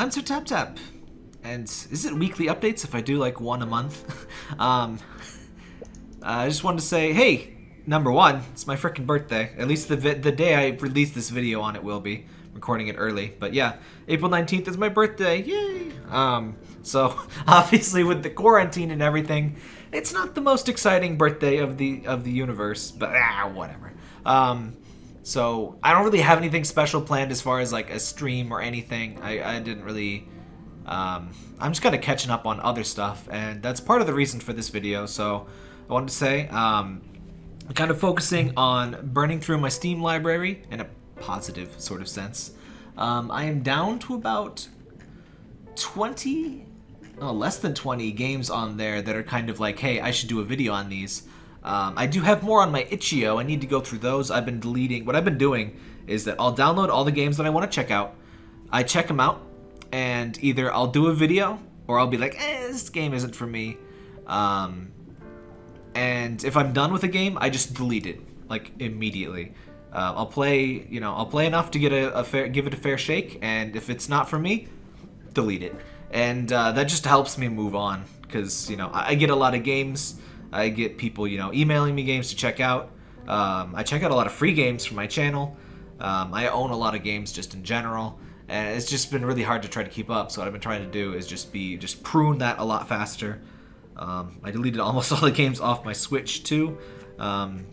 I'm Sir Tap Tap, and is it weekly updates if I do like one a month? um, I just wanted to say, hey, number one, it's my freaking birthday. At least the the day I release this video on it will be. Recording it early, but yeah, April 19th is my birthday. Yay! Um, so obviously with the quarantine and everything, it's not the most exciting birthday of the of the universe, but ah, whatever. Um, so I don't really have anything special planned as far as like a stream or anything. I, I didn't really. Um, I'm just kind of catching up on other stuff, and that's part of the reason for this video. So I wanted to say, um, I'm kind of focusing on burning through my Steam library in a positive sort of sense. Um, I am down to about 20, oh, less than 20 games on there that are kind of like, hey, I should do a video on these. Um, I do have more on my itch.io. I need to go through those. I've been deleting. What I've been doing is that I'll download all the games that I want to check out. I check them out, and either I'll do a video or I'll be like, eh, this game isn't for me. Um, and if I'm done with a game, I just delete it like immediately. Uh, I'll play, you know, I'll play enough to get a, a, fair, give it a fair shake, and if it's not for me, delete it. And uh, that just helps me move on because you know I, I get a lot of games I get people, you know, emailing me games to check out. Um, I check out a lot of free games from my channel. Um, I own a lot of games just in general, and it's just been really hard to try to keep up. So what I've been trying to do is just be just prune that a lot faster. Um, I deleted almost all the games off my Switch too. Um,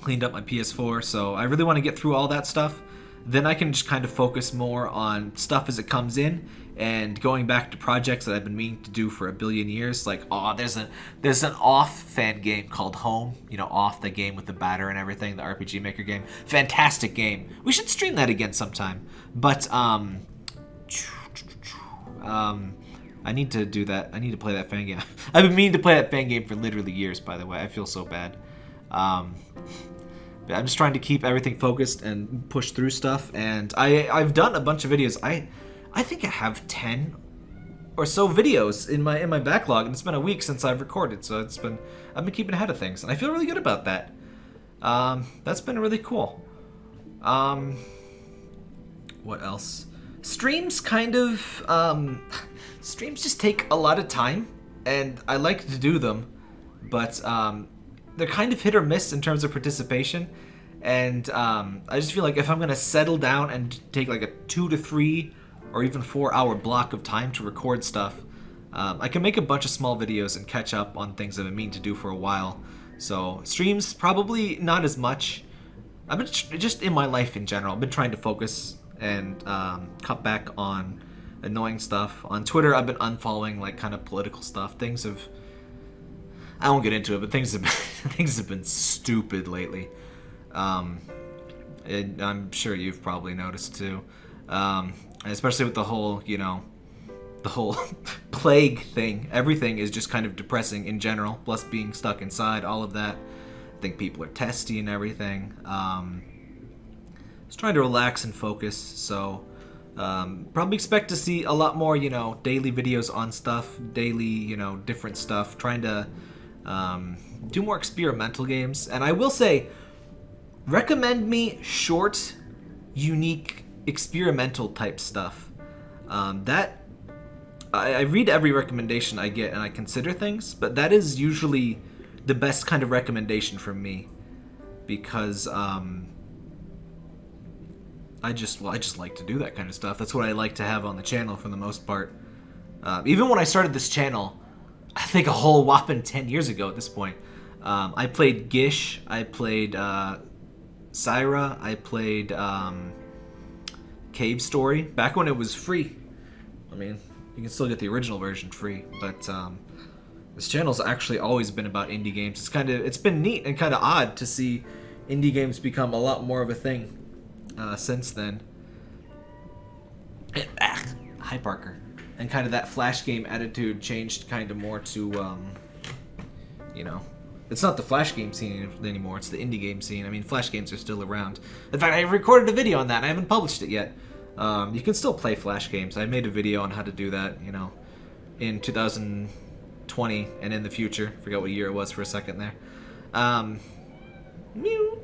cleaned up my PS4, so I really want to get through all that stuff. Then I can just kind of focus more on stuff as it comes in and going back to projects that I've been meaning to do for a billion years. Like, oh, there's a there's an off fan game called Home. You know, off the game with the batter and everything, the RPG Maker game. Fantastic game. We should stream that again sometime. But um, um, I need to do that. I need to play that fan game. I've been meaning to play that fan game for literally years. By the way, I feel so bad. Um, I'm just trying to keep everything focused and push through stuff. And I I've done a bunch of videos. I I think I have 10 or so videos in my in my backlog and it's been a week since I've recorded so it's been I've been keeping ahead of things and I feel really good about that um, that's been really cool um, what else streams kind of um, streams just take a lot of time and I like to do them but um, they're kind of hit or miss in terms of participation and um, I just feel like if I'm gonna settle down and take like a two to three or even four hour block of time to record stuff, um, I can make a bunch of small videos and catch up on things I've been meaning to do for a while. So streams, probably not as much. I've been just in my life in general. I've been trying to focus and um, cut back on annoying stuff. On Twitter, I've been unfollowing like kind of political stuff. Things have, I won't get into it, but things have been, things have been stupid lately. Um, I'm sure you've probably noticed too. Um, especially with the whole, you know, the whole plague thing. Everything is just kind of depressing in general, plus being stuck inside, all of that. I think people are testy and everything. Um, just trying to relax and focus, so um, probably expect to see a lot more, you know, daily videos on stuff, daily, you know, different stuff, trying to um, do more experimental games. And I will say, recommend me short, unique experimental type stuff. Um, that I, I read every recommendation I get and I consider things, but that is usually the best kind of recommendation from me because um, I just well I just like to do that kind of stuff. That's what I like to have on the channel for the most part. Uh, even when I started this channel, I think a whole whopping 10 years ago at this point, um, I played Gish, I played uh, Syra, I played um, Cave Story back when it was free. I mean, you can still get the original version free, but um, this channel's actually always been about indie games. It's kind of it's been neat and kind of odd to see indie games become a lot more of a thing uh, since then. Ah, hi Parker. And kind of that flash game attitude changed kind of more to, um, you know, it's not the Flash game scene anymore, it's the indie game scene. I mean, Flash games are still around. In fact, I recorded a video on that, I haven't published it yet. Um, you can still play Flash games. I made a video on how to do that, you know, in 2020 and in the future. Forgot what year it was for a second there. Um, mew.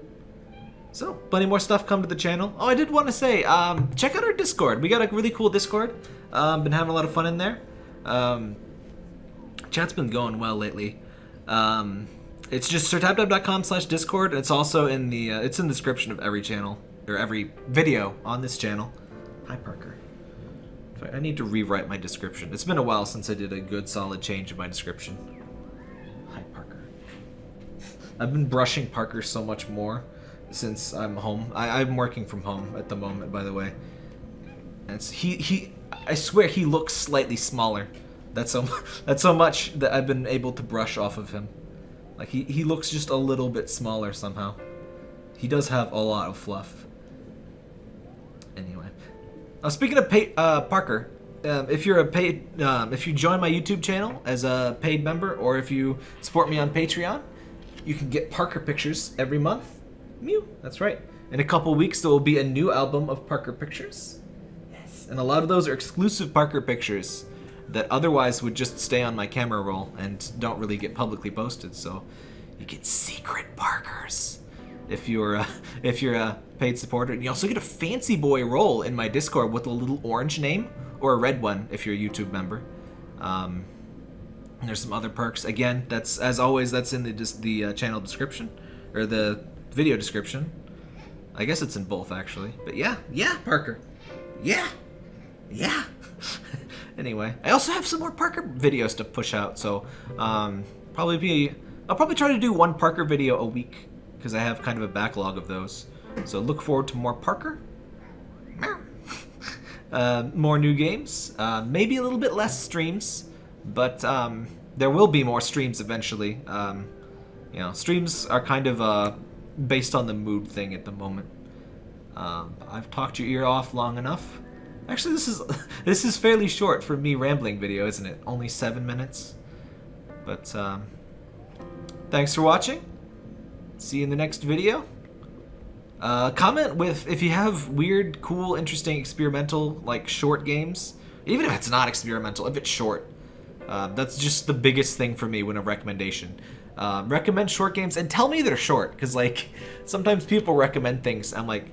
So, plenty more stuff come to the channel. Oh, I did want to say, um, check out our Discord. We got a really cool Discord. Um, been having a lot of fun in there. Um, chat's been going well lately. Um, it's just sirtaptap.com slash discord. It's also in the uh, it's in the description of every channel or every video on this channel. Hi Parker. I need to rewrite my description. It's been a while since I did a good solid change in my description. Hi Parker. I've been brushing Parker so much more since I'm home. I, I'm working from home at the moment, by the way. And he he I swear he looks slightly smaller. That's so that's so much that I've been able to brush off of him. Like he he looks just a little bit smaller somehow. He does have a lot of fluff. Anyway, uh, speaking of pay, uh, Parker, um, if you're a paid, um, if you join my YouTube channel as a paid member, or if you support me on Patreon, you can get Parker pictures every month. Mew, that's right. In a couple weeks, there will be a new album of Parker pictures. Yes, and a lot of those are exclusive Parker pictures that otherwise would just stay on my camera roll and don't really get publicly posted. So you get secret Parkers if you're a, if you're a paid supporter. And you also get a fancy boy role in my Discord with a little orange name or a red one if you're a YouTube member. Um, there's some other perks. Again, that's as always. That's in the the uh, channel description or the video description. I guess it's in both actually. But yeah, yeah, Parker. Yeah, yeah. anyway, I also have some more Parker videos to push out. So um, probably be. I'll probably try to do one Parker video a week because I have kind of a backlog of those. So look forward to more Parker. uh, more new games. Uh, maybe a little bit less streams, but um, there will be more streams eventually. Um, you know, streams are kind of based on the mood thing at the moment. Um, I've talked your ear off long enough. Actually, this is this is fairly short for me rambling video, isn't it? Only seven minutes. But um, thanks for watching. See you in the next video. Uh, comment with if you have weird, cool, interesting, experimental, like short games. Even if it's not experimental, if it's short. Uh, that's just the biggest thing for me when a recommendation. Uh, recommend short games and tell me they're short, because like sometimes people recommend things. I'm like,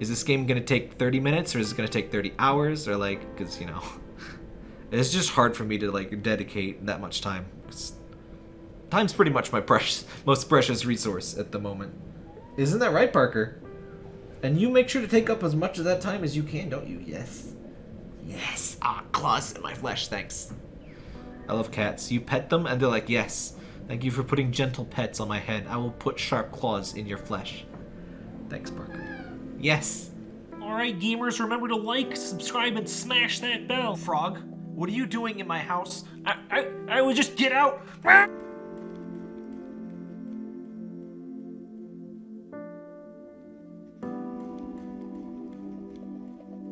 is this game gonna take 30 minutes or is it gonna take 30 hours or like, because you know, it's just hard for me to like dedicate that much time. Time's pretty much my precious, most precious resource at the moment. Isn't that right, Parker? And you make sure to take up as much of that time as you can, don't you? Yes. Yes. Ah, claws in my flesh, thanks. I love cats. You pet them and they're like, yes. Thank you for putting gentle pets on my head. I will put sharp claws in your flesh. Thanks, Parker. Yes. Alright, gamers, remember to like, subscribe, and smash that bell. Frog, what are you doing in my house? I, I, I would just get out.